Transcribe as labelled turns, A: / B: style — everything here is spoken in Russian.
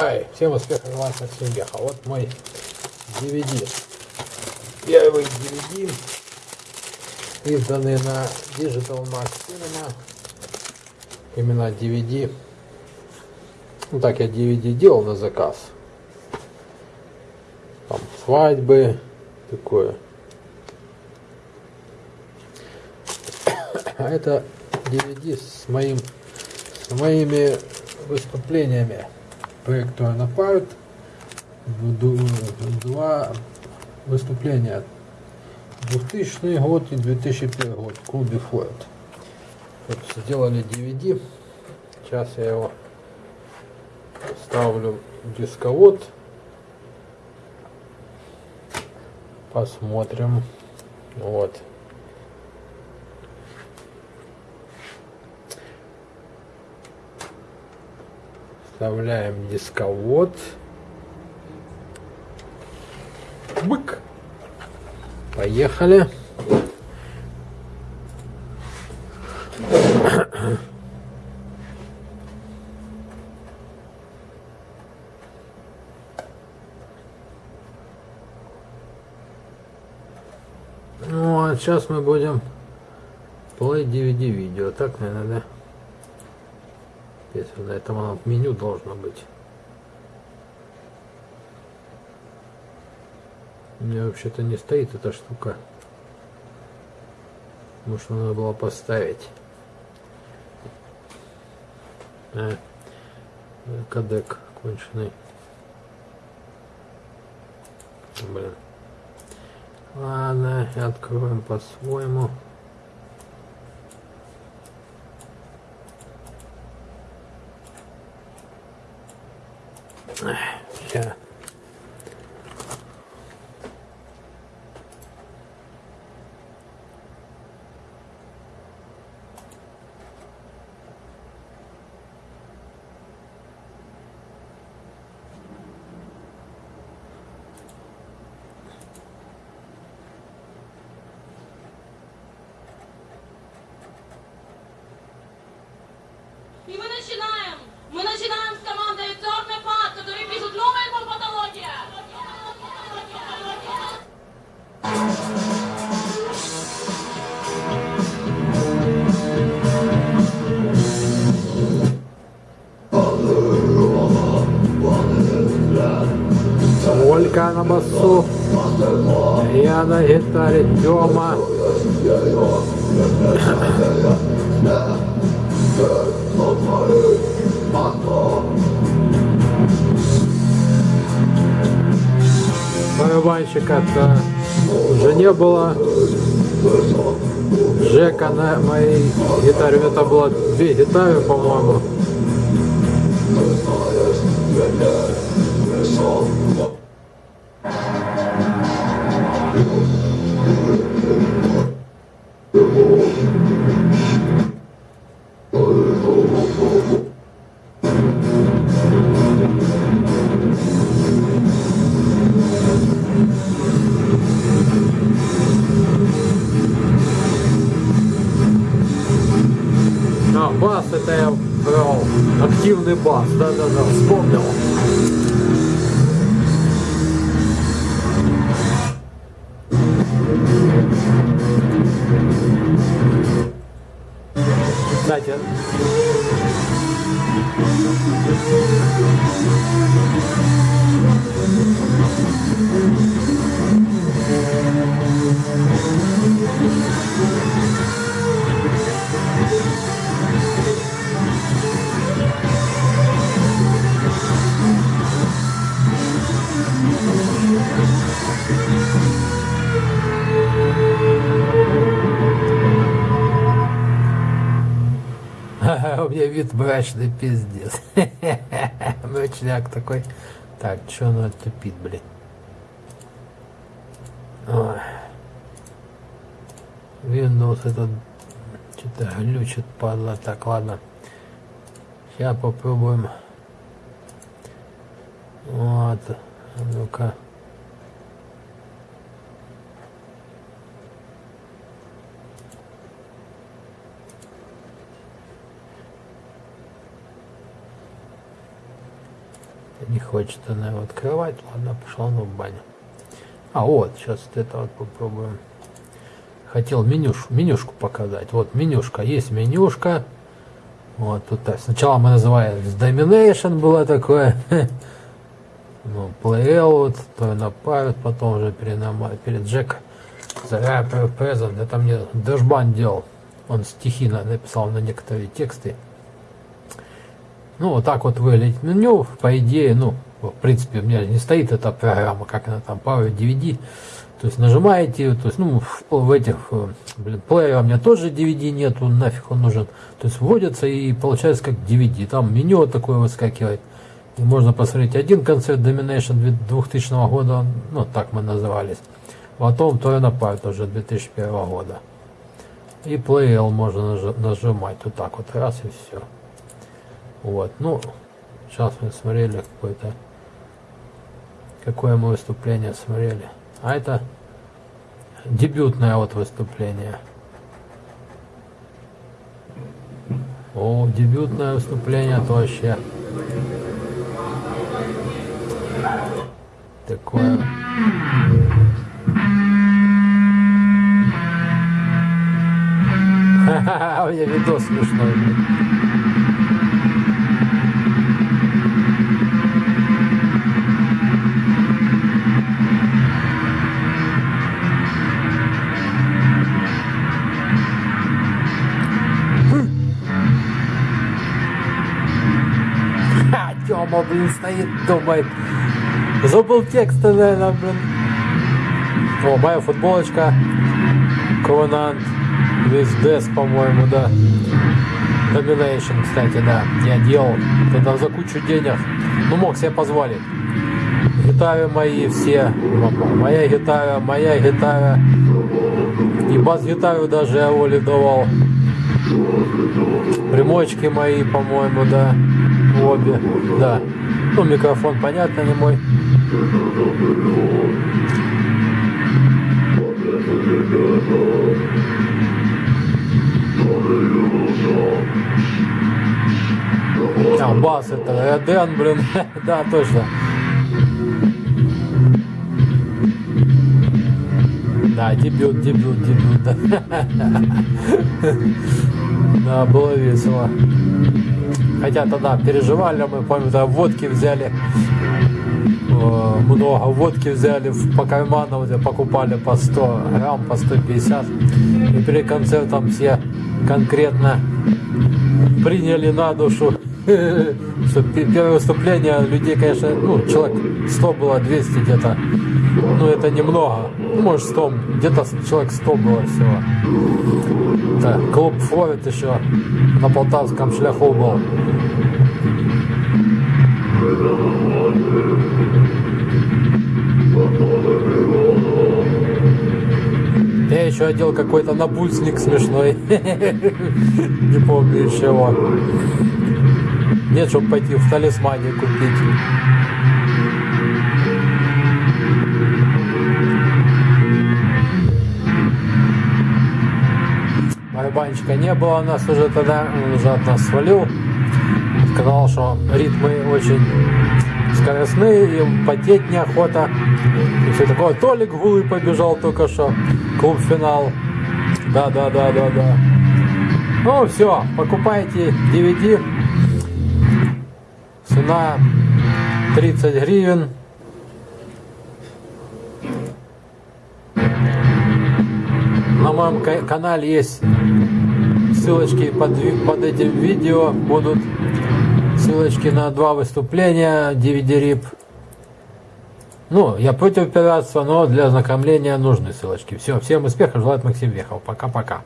A: Хай, всем успехов, желаю Максим Геха. Вот мой DVD. Первый DVD, изданный на Digital Max Cinema. Именно DVD. Ну так я DVD делал на заказ. Там свадьбы, такое. А это DVD с моим с моими выступлениями проекту Анапарт два выступления 2000 год и 2001 год клубе Форд. Вот сделали DVD. Сейчас я его ставлю в дисковод. Посмотрим. Вот. Вставляем дисковод. Бык. Поехали. Ну, а сейчас мы будем play DVD видео. Так, наверное, да? Если на этом оно меню должно быть. У меня вообще-то не стоит эта штука. Может, надо было поставить. А, кадек конченый. Блин. Ладно, откроем по-своему. Сейчас. Ольга на басу. Я на гитаре Тёма. Барабанщика-то уже не было. Жека на моей гитаре. У меня там было две гитары, по-моему. А, Активный бас, да-да-да, вспомнил. Кстати, вид мрачный пиздец. Мрачняк такой. Так, что оно тупит, блин? Ой. Windows этот что-то глючит, падла. Так, ладно. Сейчас попробуем. Вот. А Ну-ка. Не хочет она его открывать. Ладно, пошла на в баню. А вот, сейчас вот это вот попробуем. Хотел менюш, менюшку показать. Вот менюшка. Есть менюшка. Вот тут так. Сначала мы называли Domination было такое. Ну, Playout, то на Pirate, потом уже перед, Джек Rapper Present. Это мне Дэшбан делал. Он стихи написал на некоторые тексты. Ну, вот так вот выглядит меню. По идее, ну, в принципе, у меня не стоит эта программа, как она там, Power DVD. То есть нажимаете, то есть, ну, в этих, э, блин, плеера у меня тоже DVD нету, нафиг он нужен. То есть вводится и получается как DVD. Там меню такое выскакивает. И можно посмотреть один концерт Domination 2000 года, ну, так мы назывались. Потом Торена Парт уже 2001 года. И Play L можно нажимать вот так вот, раз и все. Вот, ну, сейчас мы смотрели какое-то, какое мы выступление смотрели. А это дебютное вот выступление. О, дебютное выступление, то вообще такое. У меня видос смешной. Блин, стоит, думает. Забыл тексты, наверное, блин. О, моя футболочка. Ковенант. Весь по-моему, да. Domination, кстати, да. Я делал тогда за кучу денег. Ну, мог себе позволить. Гитары мои все. Моя гитара, моя гитара. И бас-гитару даже я Оле давал. Примочки мои, по-моему, да. Обе. Да. Ну, микрофон, понятно, не мой. А, бас это Эден, блин. да, точно. Да, дебют, дебют, дебют, да. да, было весело. Хотя тогда переживали, мы, помню, тогда водки взяли, э, много водки взяли по карманам, где покупали по 100 грамм, по 150. И перед концертом все конкретно приняли на душу, что первое выступление людей, конечно, ну, человек 100 было, 200 где-то, ну, это немного, ну, может, 100, где-то человек 100 было всего. Да, клуб Флорид еще на Полтавском шляху был. Я еще одел какой-то напульсник смешной. Не помню из чего. Нет, чтобы пойти в талисмане купить. Барабанщика не было у нас уже тогда, он уже от нас свалил. Сказал, что ритмы очень скоростные, и потеть неохота. И все такое. Толик Гулый побежал только что. Клуб финал. Да, да, да, да, да. Ну все, покупайте DVD. Цена 30 гривен. На моем канале есть ссылочки под, под этим видео. Будут ссылочки на два выступления DVD RIP. Ну, я против пиратства, но для ознакомления нужны ссылочки. Все, всем успехов, желает Максим Вехов. Пока-пока.